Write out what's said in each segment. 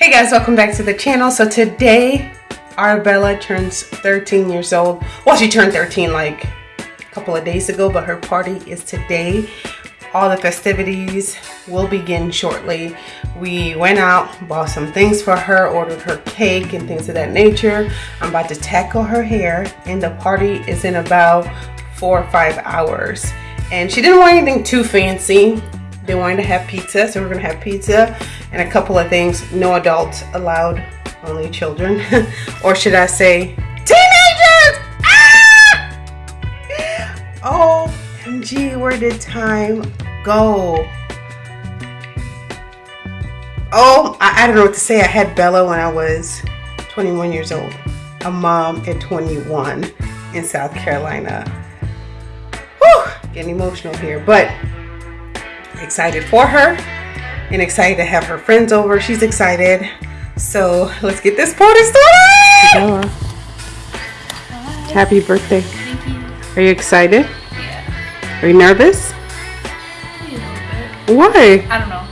Hey guys, welcome back to the channel. So today, Arbella turns 13 years old. Well, she turned 13 like a couple of days ago, but her party is today. All the festivities will begin shortly. We went out, bought some things for her, ordered her cake and things of that nature. I'm about to tackle her hair and the party is in about four or five hours. And she didn't want anything too fancy. They wanted to have pizza, so we're gonna have pizza and a couple of things. No adults allowed, only children. or should I say, teenagers! Ah! OMG, where did time go? Oh, I, I don't know what to say. I had Bella when I was 21 years old. A mom at 21 in South Carolina. Whew, getting emotional here, but excited for her and excited to have her friends over. She's excited. So let's get this party started. Bella, happy birthday. Thank you. Are you excited? Yeah. Are you nervous? Maybe a little bit. Why? I don't know.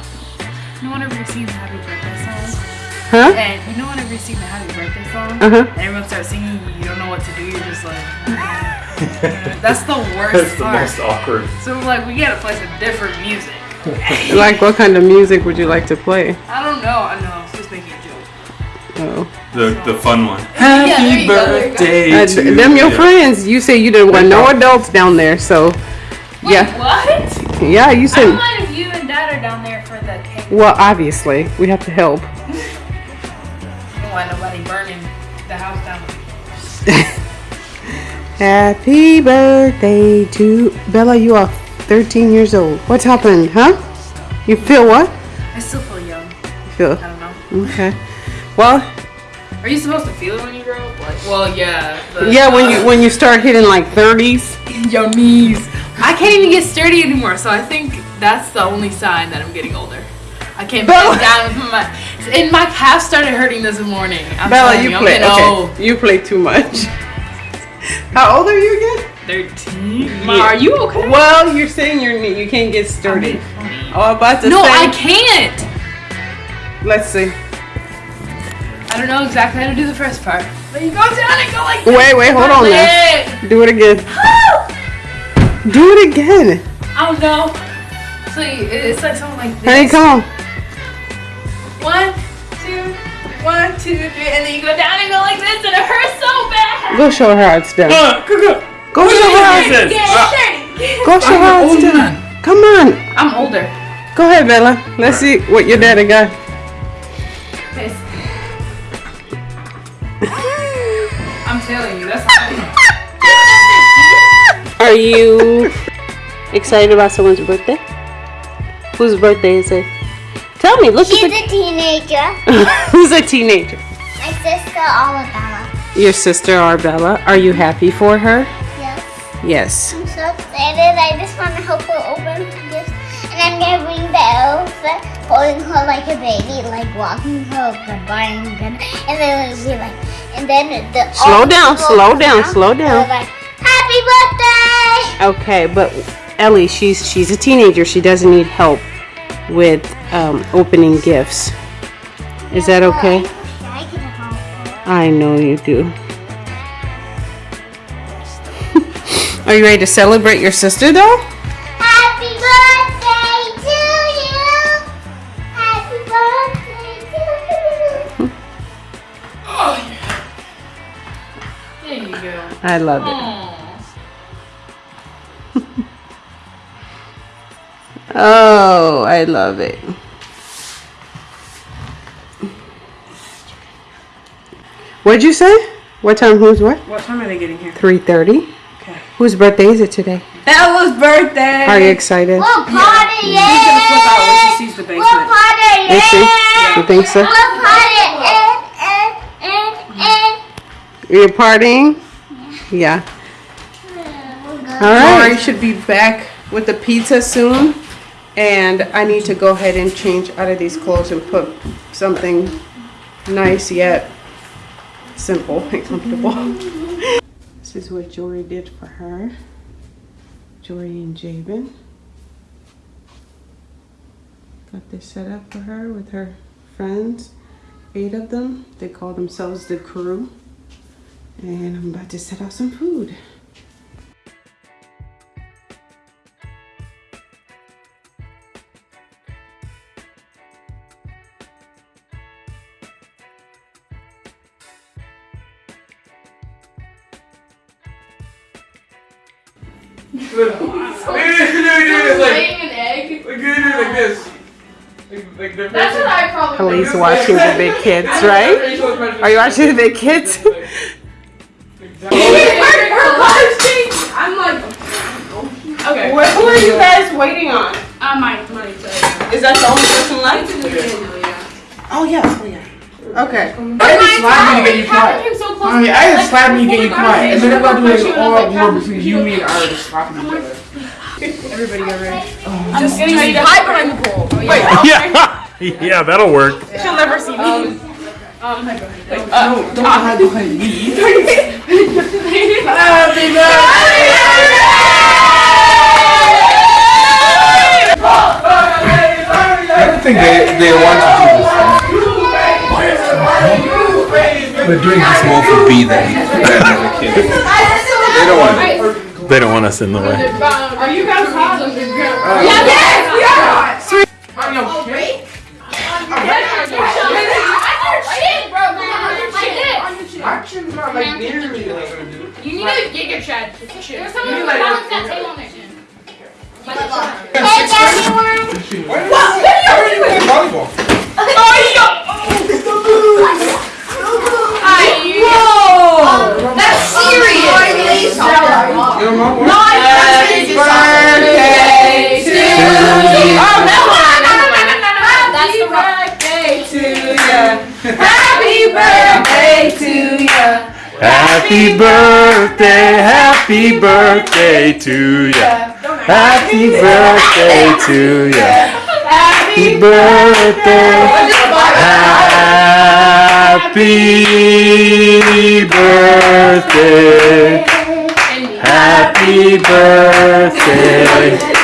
No one ever you're the happy birthday song? Huh? And you know whenever you're singing the happy birthday song? Uh-huh. And everyone starts singing, you don't know what to do, you're just like, that's the worst That's the part. most awkward. So like, we gotta play some different music. Like what kind of music would you like to play? I don't know, I know, I was just making a joke. Oh. The the fun one. there Happy you go, you go. birthday Uh, to them your you. friends. You say you didn't want no adults down there, so Wait, yeah. what? Yeah, you I said don't mind if you and dad are down there for the cake. well obviously we have to help. I don't want nobody burning the house down. Happy birthday to Bella, you are 13 years old. What's happened, huh? You feel what? I still feel young. You feel I don't know. okay. Well, Are you supposed to feel it when you grow up? Like, well, yeah. yeah, when uh, you when you start hitting like 30s, your knees. I can't even get sturdy anymore, so I think that's the only sign that I'm getting older. I can't Bella. bend down with my and my calf started hurting this morning. I'm Bella, you I'm play. Okay, you play too much. How old are you again? Thirteen. Ma, are you okay? Well, you're saying you're you can't get sturdy. Oh, I'm about to No, say. I can't. Let's see. I don't know exactly how to do the first part. But you go down and go like this. Wait, wait, hold on now. now. Do it again. Do it again. I don't know. So it's like something like this. Honey, come on. One, two, one, two, three, and then you go down and go like this, and it hurts so bad. Go show her how it's done. Uh, go, go. Go show your how- Jesus. Get Ah. Go show her how I'm it's an old done. man. Come on. I'm older. Go ahead, Bella. Let's see what your daddy got. Piss. I'm telling you, that's Are you excited about someone's birthday? Whose birthday is it? Tell me. Look at this. She's at a teenager. Who's a teenager? My sister Alabama. Your sister Arbella. Are you happy for her? Yes. I'm so excited. I just want to help her open gifts. And I'm gonna bring the elf holding her like a baby, like walking her goodbye and good. And then it'll be like, and then the Slow down, slow down, out, slow down. Like, Happy birthday! Okay, but Ellie, she's she's a teenager. She doesn't need help with um, opening gifts. Is that okay? I can help. I know you do. Are you ready to celebrate your sister though? Happy birthday to you! Happy birthday to you! Oh. yeah! There you go. I love it. Oh, I love it. What'd you say? What time? Who's what? What time are they getting here? Three thirty. Okay. Whose birthday is it today? Bella's birthday. Are you excited? We'll party, She's gonna flip out when she sees the We'll basement. party, Is she? You think so? We'll party, and, and, and, You're partying? Yeah. and. All right. Lori should be back with the pizza soon. And I need to go ahead and change out of these clothes and put something nice yet simple and comfortable. This is what Jory did for her. Jory and Jabin. Got this set up for her with her friends. eight of them. They call themselves the crew. And I'm about to set out some food. Like, like. Like, like That's what I probably Police do. watching the big kids, right? Are you watching the big kids? Her, her life changed. I'm like, okay. What, who are you guys waiting on? Uh, my money today. Is that the only person left? Yeah. Oh yeah, oh yeah. Okay. I had to slap me to get you How quiet. so I mean, to I had to like, slap me to get you before quiet. And then I'm about to do she an was all like, war between you, me, and Ira just slapping each other. Everybody get ready. I'm just getting ready to hide behind the pole. Yeah, yeah, that'll work. She'll never see me. Um, No, don't hide behind me. Happy birthday! I don't think they, they want to do this. We're doing this more for B than than as a. They don't want it. They don't want us in the way. Are you guys hot? Uh, yeah, yes, we are. Three. Are you okay? You need a giga chad. There's someone who balanced that table on their chin. Hey, everyone! What? What are you doing? Volleyball. Oh, yeah! Happy birthday, happy birthday to ya. Happy birthday to ya. Happy birthday. Happy birthday. Happy birthday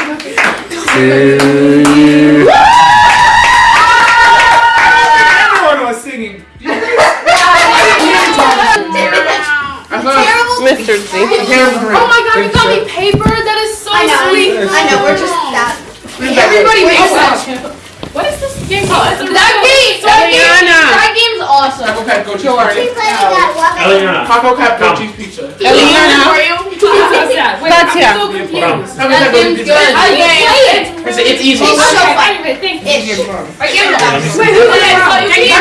Taco Cap no cheese pizza. Eliana. For you? That's yeah. I'm so confused. That seems good. Okay. It's, it's easy. It's so fun. Ish. Forgive us. Wait, who did I tell you?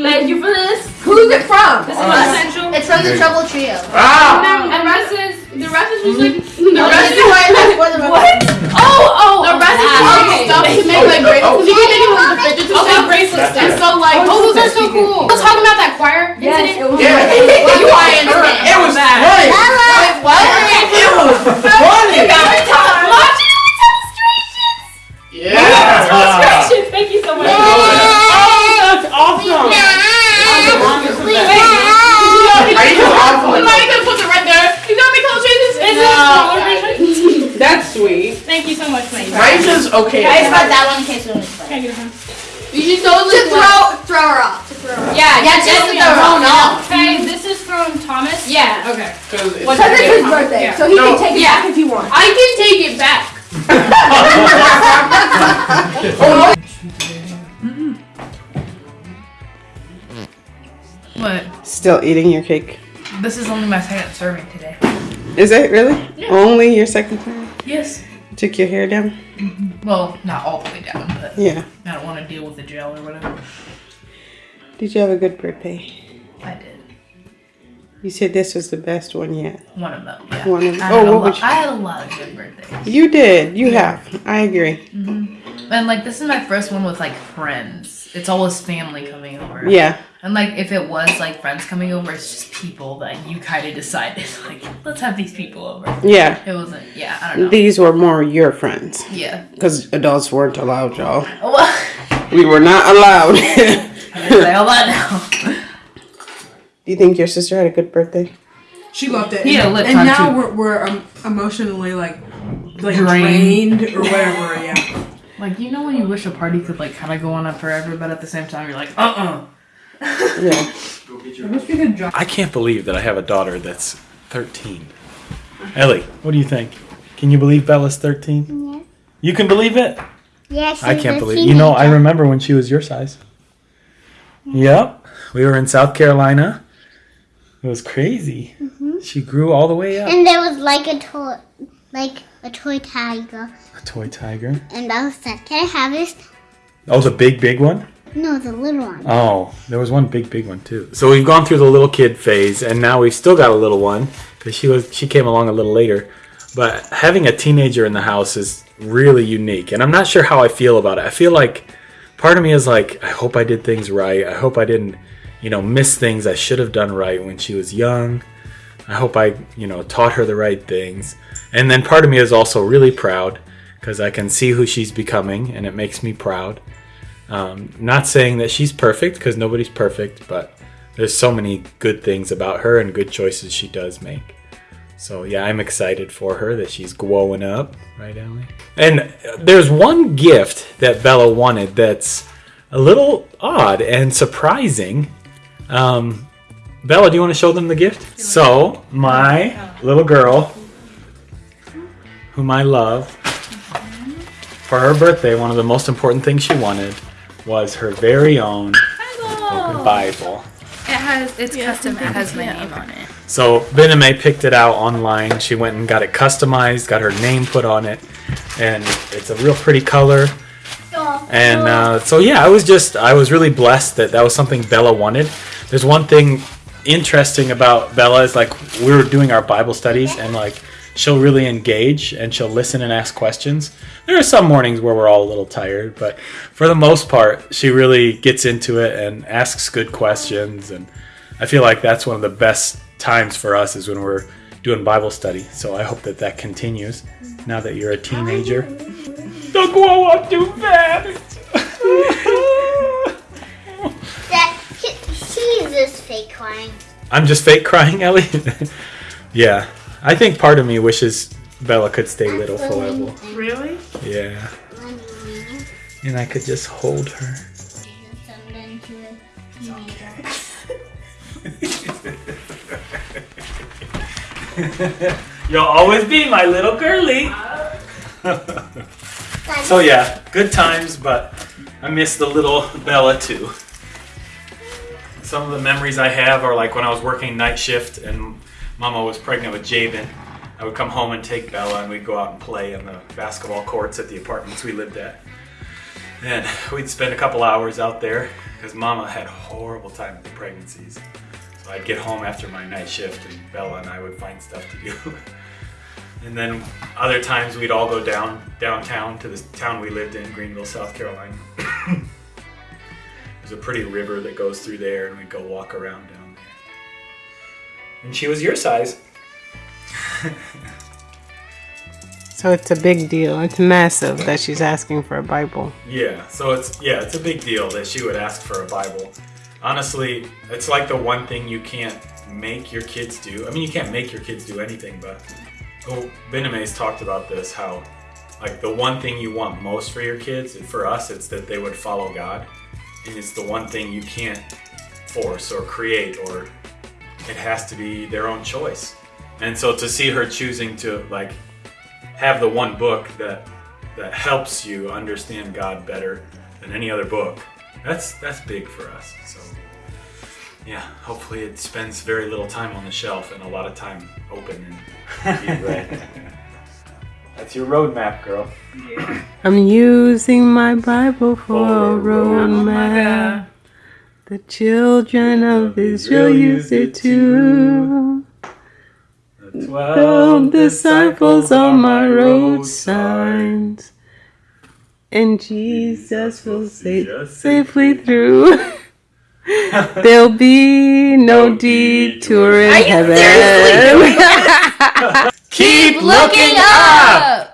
Thank you for this. Who's it from? This is uh, essential. It's from the Trouble Trio. Ah! And the rest is the rest is just like the rest is what? Oh, oh, the rest is just stuff to make. You so much, mate. Aisha's okay. I just got that one in case we miss Can I get a? You should totally To throw, throw her off. To throw her off. Yeah, Yeah, just to throw her off. Okay, this is from Thomas. Yeah. Okay. Because it's What's his birthday? So he No. can take it Yeah. back if he wants. I can take it back. What? Still eating your cake. This is only my second serving today. Is it really? Only your second time? Yes. Took your hair down? Mm-hmm. Well, not all the way down, but Yeah. I don't want to deal with the gel or whatever. Did you have a good birthday? I did. You said this was the best one yet. One of them. Yeah. One of I, oh, had a oh, what you? I had a lot of good birthdays. You did. You have. I agree. Mm-hmm. And like this is my first one with like friends. It's always family coming over. Yeah. And like if it was like friends coming over, it's just people that you kind of decided like let's have these people over. Yeah. It wasn't. Yeah, I don't know. These were more your friends yeah. because adults weren't allowed, y'all. Well, We were not allowed. I didn't say all that now. Do you think your sister had a good birthday? She loved it. Yeah, had a and now too. we're, we're um, emotionally like like Drained. drained or whatever. Yeah. Like you know when you wish a party could like kind of go on forever, but at the same time you're like, uh uh Yeah. I wish we could drop. I can't believe that I have a daughter that's 13. Ellie, what do you think? Can you believe Bella's 13? Yeah. You can believe it? Yes. I can't believe. You know, I remember when she was your size. Yep, we were in South Carolina. It was crazy. Mm-hmm. She grew all the way up. And there was like a toy, like a toy tiger, A toy tiger. and I said, "Can I have this?" Oh, the big, big one. No, the little one. Oh, there was one big, big one too. So we've gone through the little kid phase, and now we've still got a little one because she was she came along a little later. But having a teenager in the house is really unique, and I'm not sure how I feel about it. I feel like part of me is like, I hope I did things right. I hope I didn't, you know, miss things I should have done right when she was young. I hope I, you know, taught her the right things. And then part of me is also really proud because I can see who she's becoming, and it makes me proud. Um, not saying that she's perfect because nobody's perfect, but there's so many good things about her and good choices she does make. So yeah, I'm excited for her that she's growing up, right, Ellie? And there's one gift that Bella wanted that's a little odd and surprising. Um, Bella, do you want to show them the gift? So my little girl, whom I love, for her birthday, one of the most important things she wanted was her very own Bible. It has it's custom. It has my name on it. So Bename picked it out online. She went and got it customized, got her name put on it, and it's a real pretty color. And uh, so yeah, I was just I was really blessed that that was something Bella wanted. There's one thing interesting about Bella is like we were doing our Bible studies and like she'll really engage and she'll listen and ask questions. There are some mornings where we're all a little tired, but for the most part, she really gets into it and asks good questions and I feel like that's one of the best times for us is when we're doing Bible study. So I hope that that continues now that you're a teenager. Don't grow up too fast. That he, he's just fake crying. I'm just fake crying, Ellie. yeah, I think part of me wishes Bella could stay little forever. Really? Yeah, and I could just hold her. You'll always be my little girly. so yeah, good times, but I miss the little Bella too. Some of the memories I have are like when I was working night shift and Mama was pregnant with Jabin. I would come home and take Bella and we'd go out and play in the basketball courts at the apartments we lived at. And we'd spend a couple hours out there because Mama had a horrible time with the pregnancies. So I'd get home after my night shift and Bella and I would find stuff to do. and then other times we'd all go down downtown to the town we lived in, Greenville, South Carolina. There's a pretty river that goes through there and we'd go walk around down there. And she was your size. So it's a big deal. It's massive that she's asking for a Bible. Yeah, so it's yeah, it's a big deal that she would ask for a Bible. Honestly, it's like the one thing you can't make your kids do. I mean, you can't make your kids do anything, but oh, Bename's talked about this how like the one thing you want most for your kids, and for us, it's that they would follow God, and it's the one thing you can't force or create, or it has to be their own choice. And so to see her choosing to like have the one book that that helps you understand God better than any other book. That's that's big for us. So yeah, hopefully it spends very little time on the shelf and a lot of time open and read. That's your roadmap, girl. I'm using my Bible for a oh, For a road roadmap. The children of Israel use it too. The Twelve disciples on my road signs. And Jesus will say safely through. There'll be no detour in heaven. Keep Looking up.